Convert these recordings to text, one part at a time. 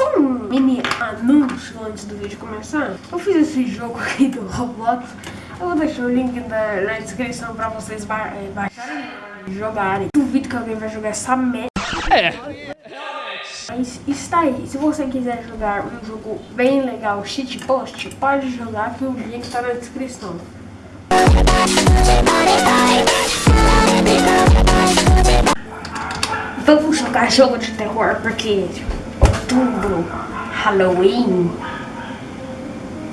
Só um mini anúncio antes do vídeo começar. Eu fiz esse jogo aqui do Roblox. Eu vou deixar o link na, na descrição pra vocês ba é, baixarem e jogarem. Duvido que alguém vai jogar essa merda. É. Mas está aí. Se você quiser jogar um jogo bem legal, shitpost, pode jogar que o link tá na descrição. Vamos jogar jogo de terror porque outubro, Halloween.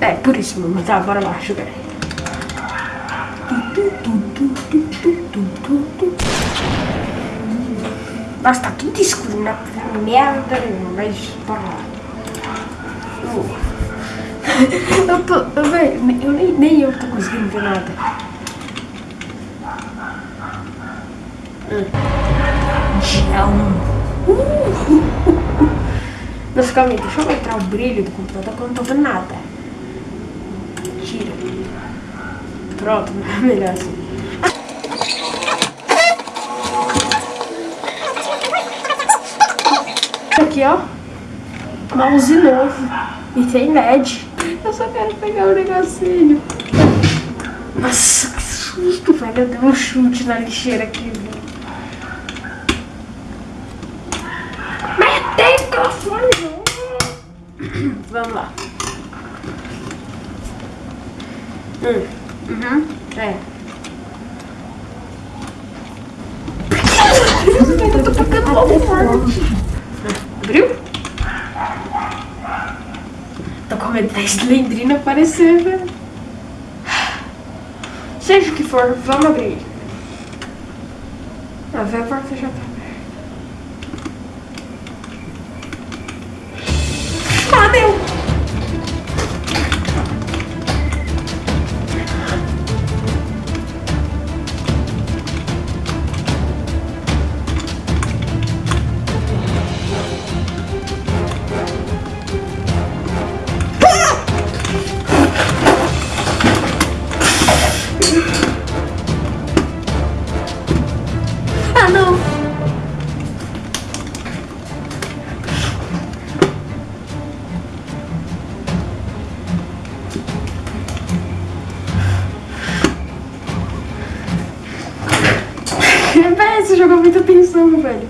É, por isso mesmo, tá? Bora lá jogar. Nossa, tá tudo escuro na merda mas bora lá. eu tô, eu, eu nem, nem eu tô conseguindo ver nada. Gel. Uh. Nossa, calma aí, deixa eu aumentar o brilho do computador que eu não tô vendo nada. Tira. Pronto, melhor assim. Aqui, ó. Mouse novo. E tem LED. Eu só quero pegar o um negocinho. Nossa, que susto, velho. Eu dei um chute na lixeira aqui. Vamos lá. Hum. Uhum. É. Eu tô pegando logo forte. Abriu? Tô com medo da Slendrina aparecer, velho. Seja o que for, vamos abrir. A ver a porta já Jogou muita atenção, velho.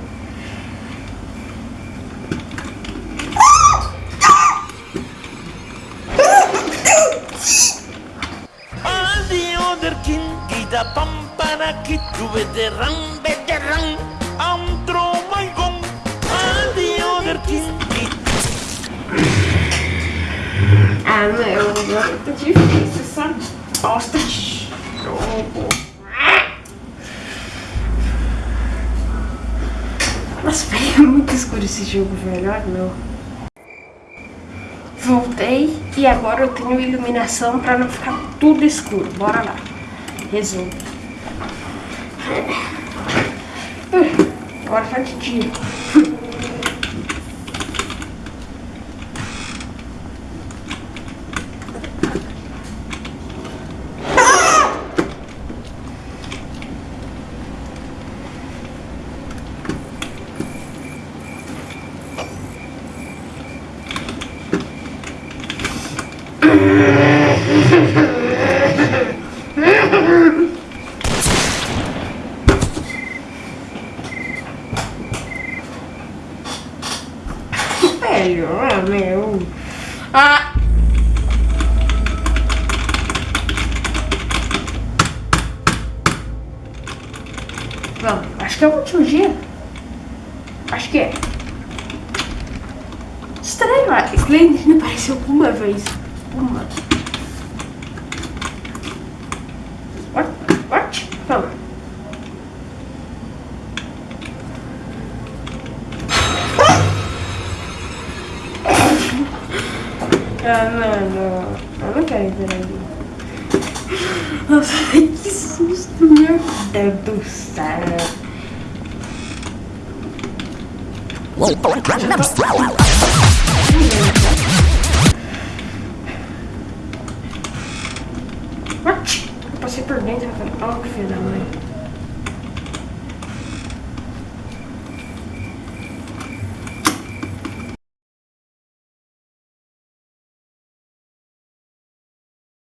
Ah, meu, tá difícil essa bosta de jogo. Nossa, é muito escuro esse jogo, velho. Olha, meu. Voltei e agora eu tenho iluminação pra não ficar tudo escuro. Bora lá. Resumo. Agora tá de ah, meu. Ah! Vamos, acho que é o último dia. Acho que é. Estranho, a Slendrina apareceu uma vez. Uma. What? What? Vamos. Ah, não, Eu não quero ver ali. Nossa, que susto, meu Deus do céu.